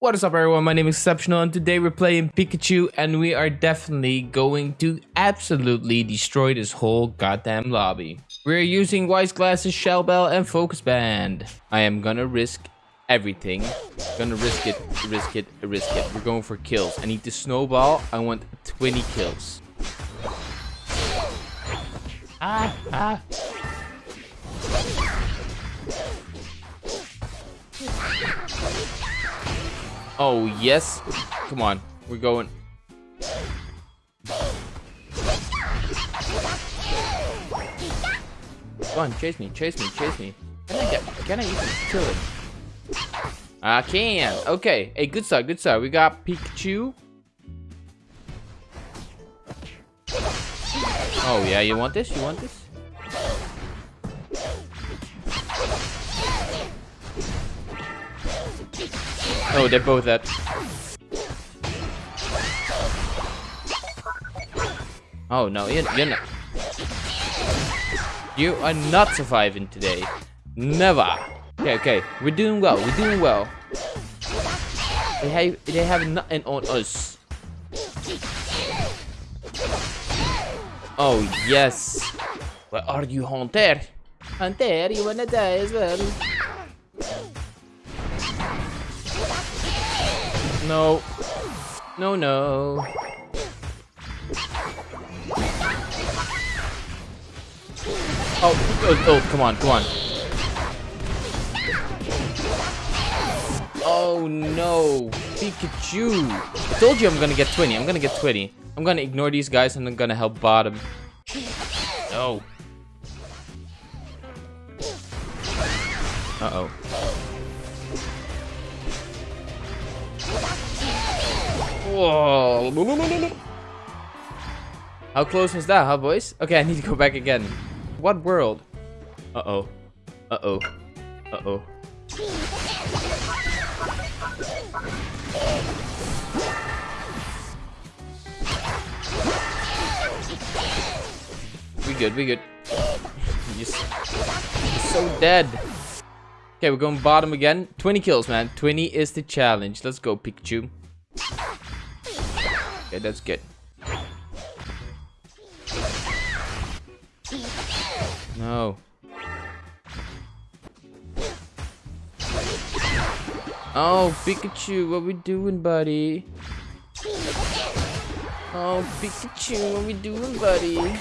What is up everyone, my name is Exceptional and today we're playing Pikachu and we are definitely going to absolutely destroy this whole goddamn lobby. We're using Wise Glasses, Shell Bell and Focus Band. I am gonna risk everything. Gonna risk it, risk it, risk it. We're going for kills. I need to snowball. I want 20 kills. Ah, ah. Oh, yes. Come on. We're going. Come on, chase me, chase me, chase me. Can I get, can I even kill him? I can. Okay. Hey, good start, good start. We got Pikachu. Oh, yeah, you want this? You want this? Oh, they're both dead. Oh no, you're, you're not. You are not surviving today. Never. Okay, okay, we're doing well. We're doing well. They have they have nothing on us. Oh yes. Where are you, Hunter? Hunter, you wanna die as well? No. No, no. Oh, oh, oh, come on, come on. Oh no, Pikachu. I told you I'm gonna get 20, I'm gonna get 20. I'm gonna ignore these guys and I'm gonna help bottom. No. Uh-oh. Whoa. How close was that, huh, boys? Okay, I need to go back again. What world? Uh-oh. Uh-oh. Uh-oh. We good, we good. You're so dead. Okay, we're going bottom again. 20 kills, man. 20 is the challenge. Let's go, Pikachu. Okay, that's good. No. Oh, Pikachu, what we doing, buddy? Oh, Pikachu, what we doing, buddy?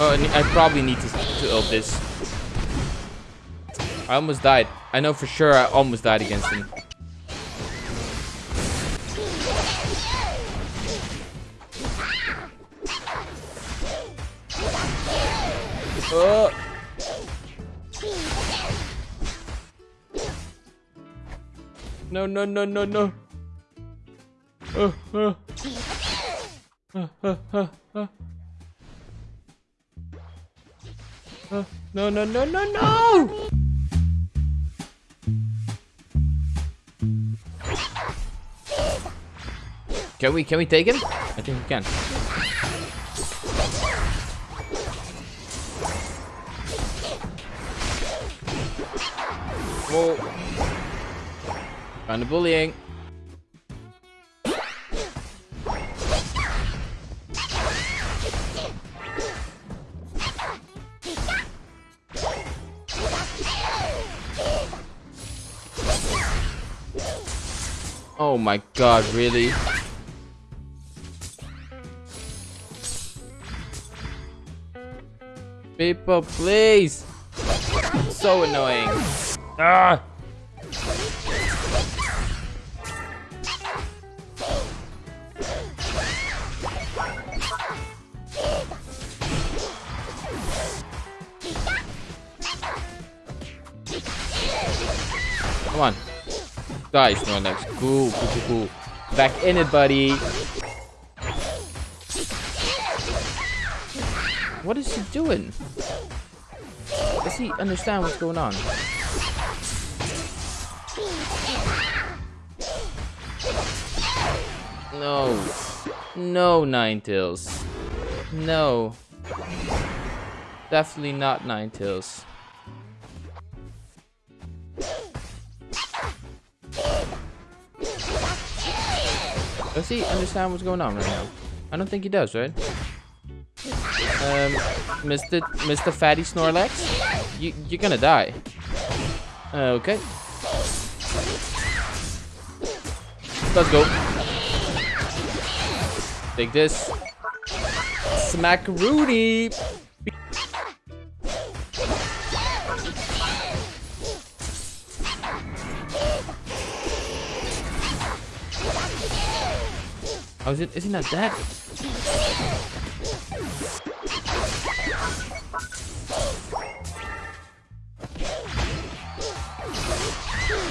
Oh, I probably need to, to ult this. I almost died. I know for sure I almost died against him. Oh. No, no, no, no, no. Uh, uh, uh. Uh, no, no, no, no, no! Can we, can we take him? I think we can. Whoa. Kind of bullying. Oh my god, really? People, please! So annoying. Ah! Come on. Die, Snorlax. Cool, cool, cool, cool. Back in it, buddy. What is he doing? Does he understand what's going on? No. No, Ninetales. No. Definitely not Ninetales. Does he understand what's going on right now? I don't think he does, right? Um, Mr. Mr. Fatty Snorlax, you you're gonna die. Uh, okay. Let's go. Take this. Smack Rudy. Oh, is it? Is he not dead?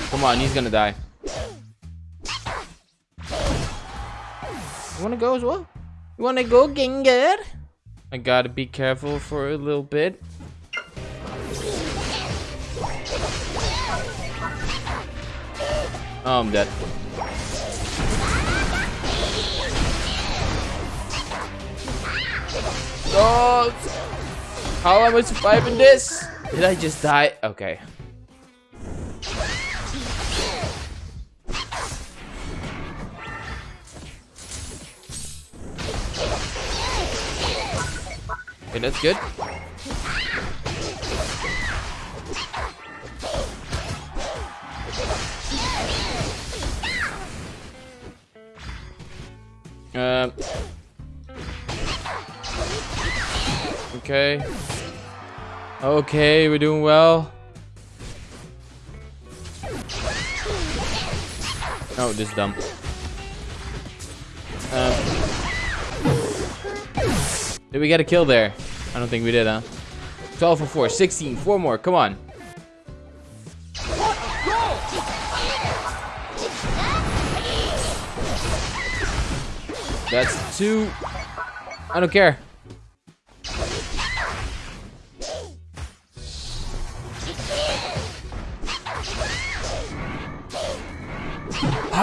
Come on, he's gonna die. You wanna go as well? You wanna go, Gengar? I gotta be careful for a little bit. Oh, I'm dead. Oh, how am I surviving this? Did I just die? Okay. Okay, that's good. Okay. Okay, we're doing well. Oh, this is dumb. Um, did we get a kill there? I don't think we did, huh? 12 for 4, 16, 4 more, come on. That's two. I don't care.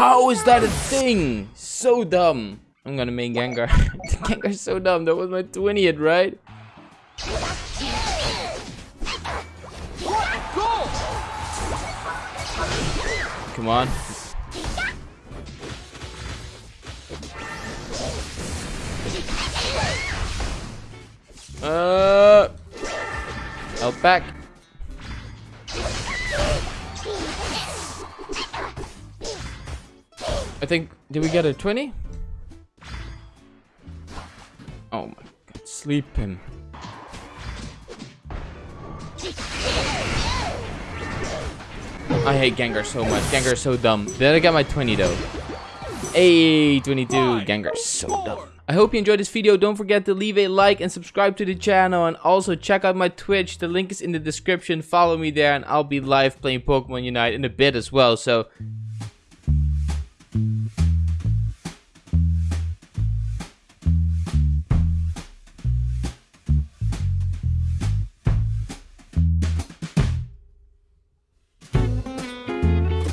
How is that a thing? So dumb. I'm gonna make Gengar. Gengar's so dumb. That was my 20th, right? Come on. Uh, help back. I think, did we get a 20? Oh my god, sleep him. I hate Gengar so much. Gengar is so dumb. Did I get my 20 though? Hey, 22. Gengar is so dumb. I hope you enjoyed this video. Don't forget to leave a like and subscribe to the channel. And also check out my Twitch. The link is in the description. Follow me there and I'll be live playing Pokemon Unite in a bit as well. So